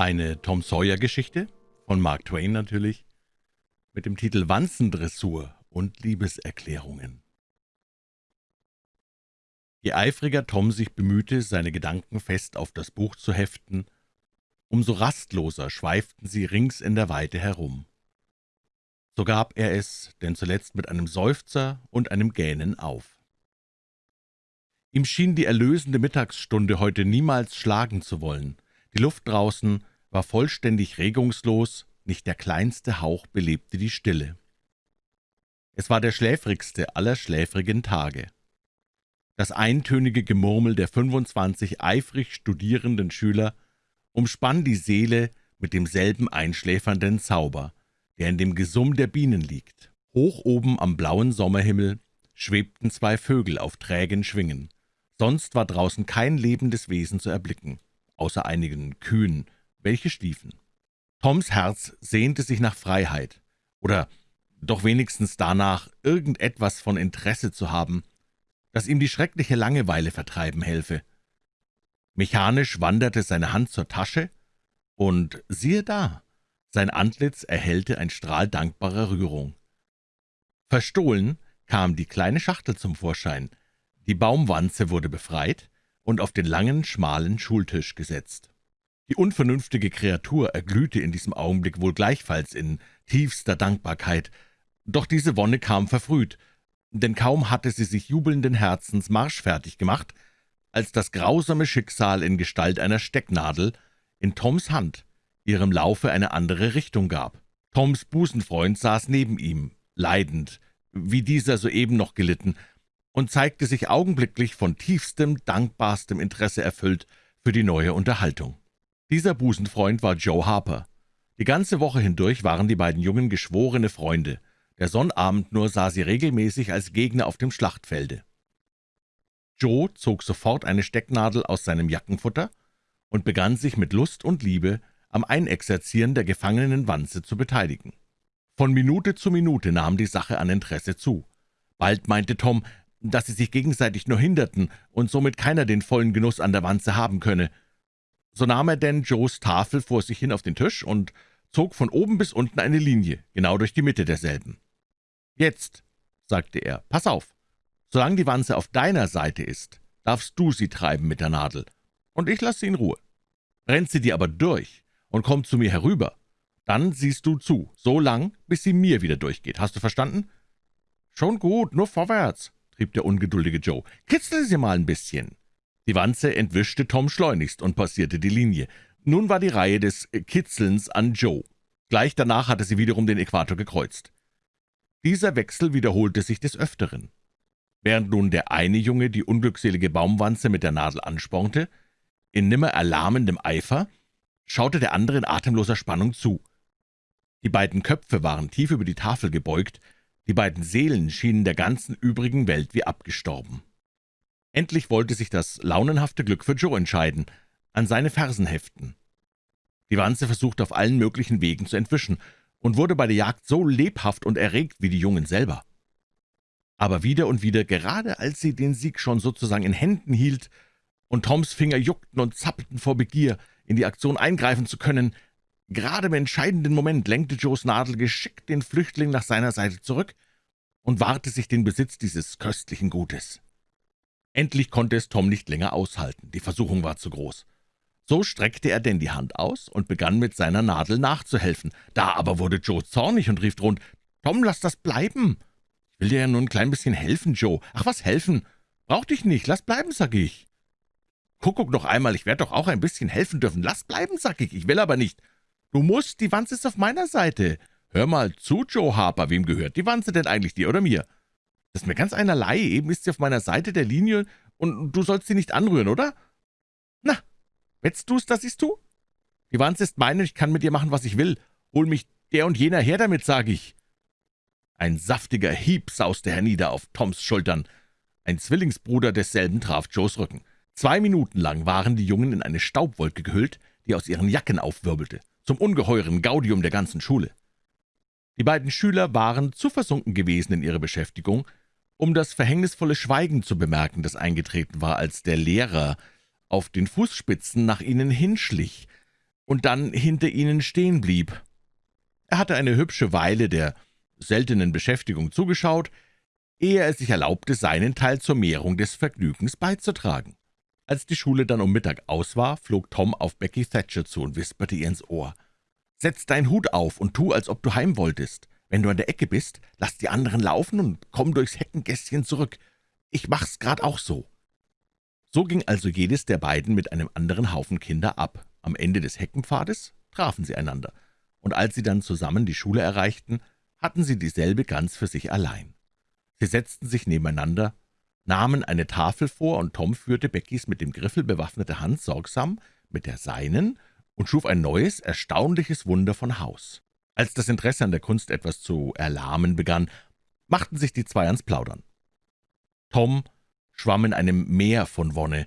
Eine Tom Sawyer-Geschichte, von Mark Twain natürlich, mit dem Titel Wanzendressur und Liebeserklärungen. Je eifriger Tom sich bemühte, seine Gedanken fest auf das Buch zu heften, umso rastloser schweiften sie rings in der Weite herum. So gab er es denn zuletzt mit einem Seufzer und einem Gähnen auf. Ihm schien die erlösende Mittagsstunde heute niemals schlagen zu wollen. Die Luft draußen war vollständig regungslos, nicht der kleinste Hauch belebte die Stille. Es war der schläfrigste aller schläfrigen Tage. Das eintönige Gemurmel der 25 eifrig studierenden Schüler umspann die Seele mit demselben einschläfernden Zauber, der in dem Gesumm der Bienen liegt. Hoch oben am blauen Sommerhimmel schwebten zwei Vögel auf trägen Schwingen. Sonst war draußen kein lebendes Wesen zu erblicken, außer einigen Kühen, welche schliefen. Toms Herz sehnte sich nach Freiheit, oder doch wenigstens danach, irgendetwas von Interesse zu haben, das ihm die schreckliche Langeweile vertreiben helfe. Mechanisch wanderte seine Hand zur Tasche, und siehe da, sein Antlitz erhellte ein Strahl dankbarer Rührung. Verstohlen kam die kleine Schachtel zum Vorschein, die Baumwanze wurde befreit und auf den langen, schmalen Schultisch gesetzt. Die unvernünftige Kreatur erglühte in diesem Augenblick wohl gleichfalls in tiefster Dankbarkeit, doch diese Wonne kam verfrüht, denn kaum hatte sie sich jubelnden Herzens marschfertig gemacht, als das grausame Schicksal in Gestalt einer Stecknadel in Toms Hand ihrem Laufe eine andere Richtung gab. Toms Busenfreund saß neben ihm, leidend, wie dieser soeben noch gelitten, und zeigte sich augenblicklich von tiefstem, dankbarstem Interesse erfüllt für die neue Unterhaltung. Dieser Busenfreund war Joe Harper. Die ganze Woche hindurch waren die beiden Jungen geschworene Freunde. Der Sonnabend nur sah sie regelmäßig als Gegner auf dem Schlachtfelde. Joe zog sofort eine Stecknadel aus seinem Jackenfutter und begann sich mit Lust und Liebe am Einexerzieren der gefangenen Wanze zu beteiligen. Von Minute zu Minute nahm die Sache an Interesse zu. Bald meinte Tom, dass sie sich gegenseitig nur hinderten und somit keiner den vollen Genuss an der Wanze haben könne. So nahm er denn Joes Tafel vor sich hin auf den Tisch und zog von oben bis unten eine Linie, genau durch die Mitte derselben. »Jetzt«, sagte er, »pass auf, solange die Wanze auf deiner Seite ist, darfst du sie treiben mit der Nadel, und ich lasse sie in Ruhe. Rennt sie dir aber durch und kommt zu mir herüber, dann siehst du zu, so lang, bis sie mir wieder durchgeht. Hast du verstanden?« »Schon gut, nur vorwärts«, rieb der ungeduldige Joe. »Kitzel sie mal ein bisschen.« Die Wanze entwischte Tom schleunigst und passierte die Linie. Nun war die Reihe des Kitzelns an Joe. Gleich danach hatte sie wiederum den Äquator gekreuzt. Dieser Wechsel wiederholte sich des Öfteren. Während nun der eine Junge die unglückselige Baumwanze mit der Nadel anspornte, in nimmer erlahmendem Eifer, schaute der andere in atemloser Spannung zu. Die beiden Köpfe waren tief über die Tafel gebeugt, die beiden Seelen schienen der ganzen übrigen Welt wie abgestorben. Endlich wollte sich das launenhafte Glück für Joe entscheiden, an seine Fersen heften. Die Wanze versuchte auf allen möglichen Wegen zu entwischen und wurde bei der Jagd so lebhaft und erregt wie die Jungen selber. Aber wieder und wieder, gerade als sie den Sieg schon sozusagen in Händen hielt und Toms Finger juckten und zappelten vor Begier, in die Aktion eingreifen zu können, Gerade im entscheidenden Moment lenkte Joes Nadel geschickt den Flüchtling nach seiner Seite zurück und wahrte sich den Besitz dieses köstlichen Gutes. Endlich konnte es Tom nicht länger aushalten, die Versuchung war zu groß. So streckte er denn die Hand aus und begann mit seiner Nadel nachzuhelfen. Da aber wurde Joe zornig und rief drohend, »Tom, lass das bleiben! Ich will dir ja nur ein klein bisschen helfen, Joe. Ach, was helfen? Brauch dich nicht, lass bleiben, sag ich.« »Kuckuck noch einmal, ich werde doch auch ein bisschen helfen dürfen. Lass bleiben, sag ich, ich will aber nicht.« »Du musst, die Wanze ist auf meiner Seite. Hör mal zu, Joe Harper, wem gehört die Wanze denn eigentlich, dir oder mir?« »Das ist mir ganz einerlei, eben ist sie auf meiner Seite der Linie, und du sollst sie nicht anrühren, oder?« »Na, wettst du's, dass ich's tu? Die Wanze ist meine, und ich kann mit ihr machen, was ich will. Hol mich der und jener her damit, sag ich.« Ein saftiger Hieb sauste hernieder auf Toms Schultern. Ein Zwillingsbruder desselben traf Joes Rücken. Zwei Minuten lang waren die Jungen in eine Staubwolke gehüllt, die aus ihren Jacken aufwirbelte zum ungeheuren Gaudium der ganzen Schule. Die beiden Schüler waren zu versunken gewesen in ihrer Beschäftigung, um das verhängnisvolle Schweigen zu bemerken, das eingetreten war, als der Lehrer auf den Fußspitzen nach ihnen hinschlich und dann hinter ihnen stehen blieb. Er hatte eine hübsche Weile der seltenen Beschäftigung zugeschaut, ehe er sich erlaubte, seinen Teil zur Mehrung des Vergnügens beizutragen. Als die Schule dann um Mittag aus war, flog Tom auf Becky Thatcher zu und wisperte ihr ins Ohr. »Setz deinen Hut auf und tu, als ob du heim wolltest. Wenn du an der Ecke bist, lass die anderen laufen und komm durchs Heckengässchen zurück. Ich mach's grad auch so.« So ging also jedes der beiden mit einem anderen Haufen Kinder ab. Am Ende des Heckenpfades trafen sie einander, und als sie dann zusammen die Schule erreichten, hatten sie dieselbe ganz für sich allein. Sie setzten sich nebeneinander, nahmen eine Tafel vor, und Tom führte Beckys mit dem Griffel bewaffnete Hand sorgsam mit der seinen und schuf ein neues, erstaunliches Wunder von Haus. Als das Interesse an der Kunst etwas zu erlahmen begann, machten sich die zwei ans Plaudern. Tom schwamm in einem Meer von Wonne.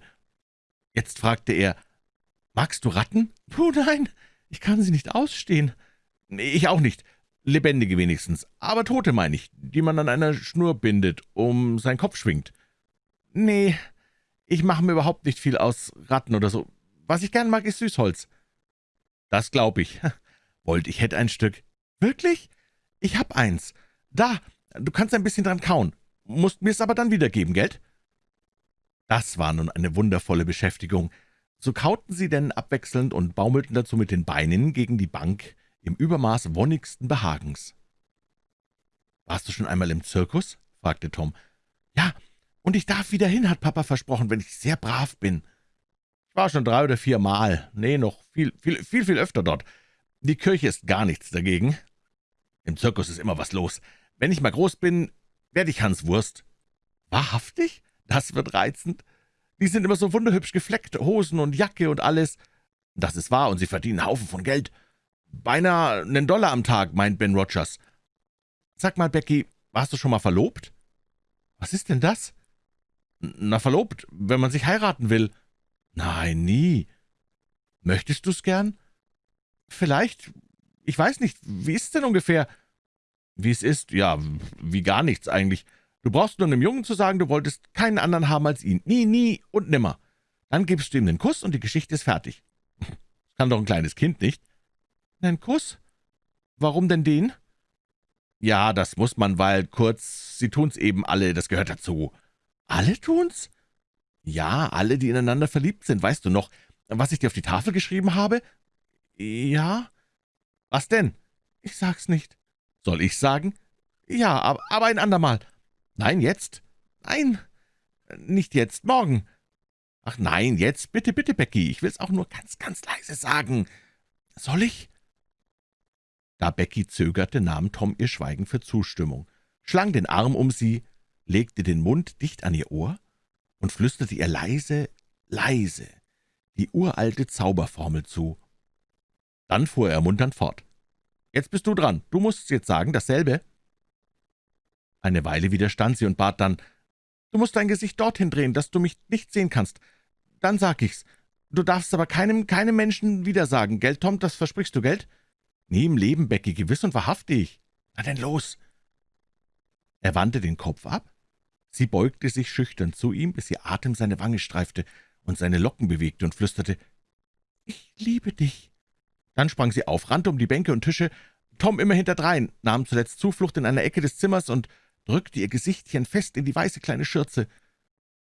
Jetzt fragte er, »Magst du Ratten?« »Oh nein, ich kann sie nicht ausstehen.« »Ich auch nicht, lebendige wenigstens, aber Tote meine ich, die man an einer Schnur bindet, um seinen Kopf schwingt.« »Nee, ich mache mir überhaupt nicht viel aus Ratten oder so. Was ich gern mag, ist Süßholz.« »Das glaub ich. Wollt, ich hätte ein Stück.« »Wirklich? Ich hab eins. Da, du kannst ein bisschen dran kauen. Musst mir's aber dann wiedergeben, Geld?« Das war nun eine wundervolle Beschäftigung. So kauten sie denn abwechselnd und baumelten dazu mit den Beinen gegen die Bank im Übermaß wonnigsten Behagens. »Warst du schon einmal im Zirkus?« fragte Tom. »Ja, und ich darf wieder hin, hat Papa versprochen, wenn ich sehr brav bin.« »Ich war schon drei oder vier Mal. Nee, noch viel, viel, viel, viel öfter dort. Die Kirche ist gar nichts dagegen. Im Zirkus ist immer was los. Wenn ich mal groß bin, werde ich Hans Wurst.« »Wahrhaftig? Das wird reizend. Die sind immer so wunderhübsch gefleckt, Hosen und Jacke und alles. Das ist wahr, und sie verdienen Haufen von Geld. Beinahe einen Dollar am Tag, meint Ben Rogers. Sag mal, Becky, warst du schon mal verlobt?« »Was ist denn das?« »Na, verlobt, wenn man sich heiraten will.« »Nein, nie.« »Möchtest du's gern?« »Vielleicht. Ich weiß nicht. Wie ist's denn ungefähr?« »Wie es ist? Ja, wie gar nichts eigentlich. Du brauchst nur einem Jungen zu sagen, du wolltest keinen anderen haben als ihn. Nie, nie und nimmer. Dann gibst du ihm den Kuss und die Geschichte ist fertig.« »Das kann doch ein kleines Kind nicht.« »Nen Kuss? Warum denn den?« »Ja, das muss man, weil, kurz, sie tun's eben alle, das gehört dazu.« »Alle tun's?« »Ja, alle, die ineinander verliebt sind. Weißt du noch, was ich dir auf die Tafel geschrieben habe?« »Ja.« »Was denn?« »Ich sag's nicht.« »Soll ich sagen?« »Ja, aber ein andermal.« »Nein, jetzt?« »Nein, nicht jetzt, morgen.« »Ach nein, jetzt, bitte, bitte, Becky, ich will's auch nur ganz, ganz leise sagen. Soll ich?« da Becky zögerte, nahm Tom ihr Schweigen für Zustimmung, schlang den Arm um sie, legte den Mund dicht an ihr Ohr und flüsterte ihr leise, leise die uralte Zauberformel zu. Dann fuhr er ermunternd fort. »Jetzt bist du dran. Du musst jetzt sagen, dasselbe.« Eine Weile widerstand sie und bat dann, »Du musst dein Gesicht dorthin drehen, dass du mich nicht sehen kannst. Dann sag ich's. Du darfst aber keinem, keinem Menschen wieder sagen, gell, Tom, das versprichst du, gell?« »Nie im Leben, Becky, gewiss und wahrhaftig.« »Na denn los!« Er wandte den Kopf ab. Sie beugte sich schüchtern zu ihm, bis ihr Atem seine Wange streifte und seine Locken bewegte und flüsterte, »Ich liebe dich.« Dann sprang sie auf, rannte um die Bänke und Tische, Tom immer hinterdrein, nahm zuletzt Zuflucht in einer Ecke des Zimmers und drückte ihr Gesichtchen fest in die weiße kleine Schürze.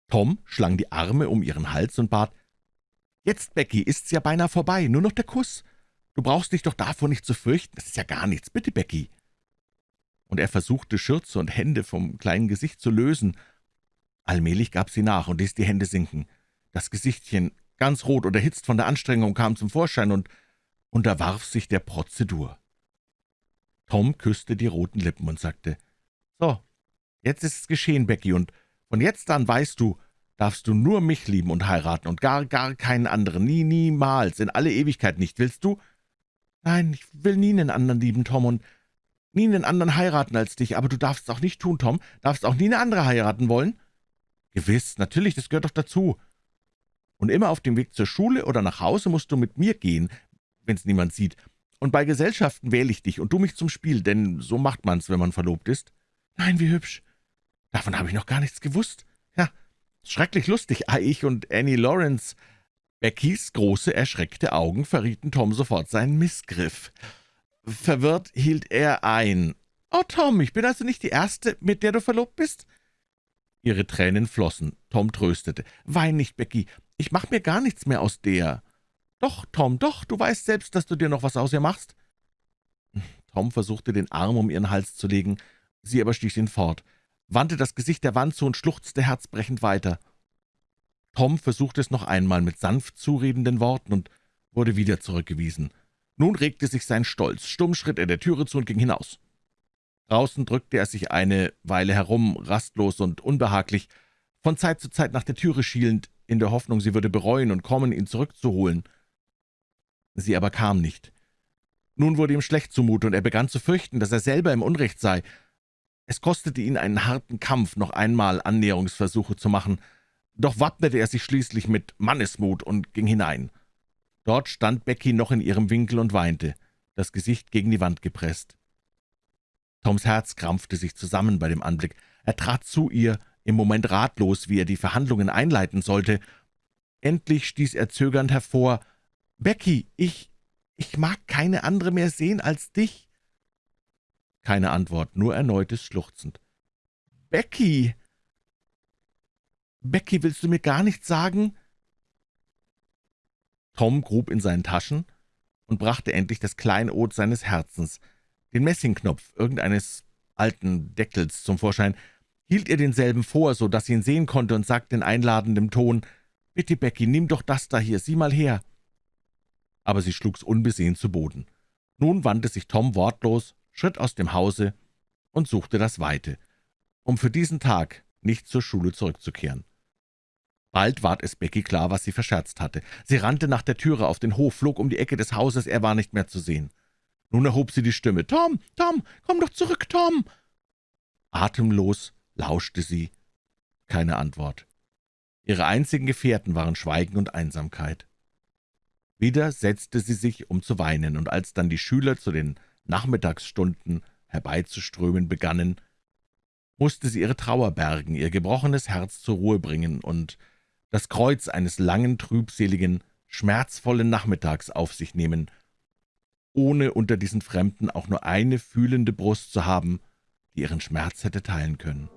Tom schlang die Arme um ihren Hals und bat, »Jetzt, Becky, ist's ja beinahe vorbei, nur noch der Kuss. Du brauchst dich doch davor nicht zu fürchten, das ist ja gar nichts. Bitte, Becky.« Und er versuchte, Schürze und Hände vom kleinen Gesicht zu lösen. Allmählich gab sie nach und ließ die Hände sinken. Das Gesichtchen, ganz rot und erhitzt von der Anstrengung, kam zum Vorschein und unterwarf sich der Prozedur. Tom küsste die roten Lippen und sagte, »So, jetzt ist es geschehen, Becky, und von jetzt an weißt du, darfst du nur mich lieben und heiraten und gar, gar keinen anderen, nie, niemals, in alle Ewigkeit nicht, willst du?« »Nein, ich will nie einen anderen lieben, Tom, und nie einen anderen heiraten als dich, aber du darfst es auch nicht tun, Tom, darfst auch nie eine andere heiraten wollen?« »Gewiss, natürlich, das gehört doch dazu. Und immer auf dem Weg zur Schule oder nach Hause musst du mit mir gehen, wenn's niemand sieht. Und bei Gesellschaften wähle ich dich und du mich zum Spiel, denn so macht man's, wenn man verlobt ist.« »Nein, wie hübsch. Davon habe ich noch gar nichts gewusst. Ja, schrecklich lustig, ich und Annie Lawrence. Beckys große, erschreckte Augen verrieten Tom sofort seinen Missgriff. Verwirrt hielt er ein. »Oh, Tom, ich bin also nicht die Erste, mit der du verlobt bist?« Ihre Tränen flossen. Tom tröstete. »Wein nicht, Becky. Ich mach mir gar nichts mehr aus der.« »Doch, Tom, doch, du weißt selbst, dass du dir noch was aus ihr machst.« Tom versuchte, den Arm um ihren Hals zu legen. Sie aber stieß ihn fort, wandte das Gesicht der Wand zu und schluchzte herzbrechend weiter. Tom versuchte es noch einmal mit sanft zuredenden Worten und wurde wieder zurückgewiesen. Nun regte sich sein Stolz. Stumm schritt er der Türe zu und ging hinaus. Draußen drückte er sich eine Weile herum, rastlos und unbehaglich, von Zeit zu Zeit nach der Türe schielend, in der Hoffnung, sie würde bereuen und kommen, ihn zurückzuholen. Sie aber kam nicht. Nun wurde ihm schlecht zumute, und er begann zu fürchten, dass er selber im Unrecht sei. Es kostete ihn einen harten Kampf, noch einmal Annäherungsversuche zu machen, doch wappnete er sich schließlich mit Mannesmut und ging hinein. Dort stand Becky noch in ihrem Winkel und weinte, das Gesicht gegen die Wand gepresst. Toms Herz krampfte sich zusammen bei dem Anblick. Er trat zu ihr, im Moment ratlos, wie er die Verhandlungen einleiten sollte. Endlich stieß er zögernd hervor, »Becky, ich, ich mag keine andere mehr sehen als dich.« Keine Antwort, nur erneutes Schluchzend. »Becky! Becky, willst du mir gar nichts sagen?« Tom grub in seinen Taschen und brachte endlich das Kleinod seines Herzens, den Messingknopf irgendeines alten Deckels zum Vorschein, hielt ihr denselben vor, so dass sie ihn sehen konnte, und sagte in einladendem Ton, »Bitte, Becky, nimm doch das da hier, sieh mal her.« Aber sie schlug's unbesehen zu Boden. Nun wandte sich Tom wortlos, schritt aus dem Hause und suchte das Weite, um für diesen Tag nicht zur Schule zurückzukehren. Bald ward es Becky klar, was sie verscherzt hatte. Sie rannte nach der Türe auf den Hof, flog um die Ecke des Hauses, er war nicht mehr zu sehen. Nun erhob sie die Stimme. »Tom, Tom, komm doch zurück, Tom!« Atemlos lauschte sie. Keine Antwort. Ihre einzigen Gefährten waren Schweigen und Einsamkeit. Wieder setzte sie sich, um zu weinen, und als dann die Schüler zu den Nachmittagsstunden herbeizuströmen begannen, musste sie ihre Trauer bergen, ihr gebrochenes Herz zur Ruhe bringen und das Kreuz eines langen, trübseligen, schmerzvollen Nachmittags auf sich nehmen, ohne unter diesen Fremden auch nur eine fühlende Brust zu haben, die ihren Schmerz hätte teilen können.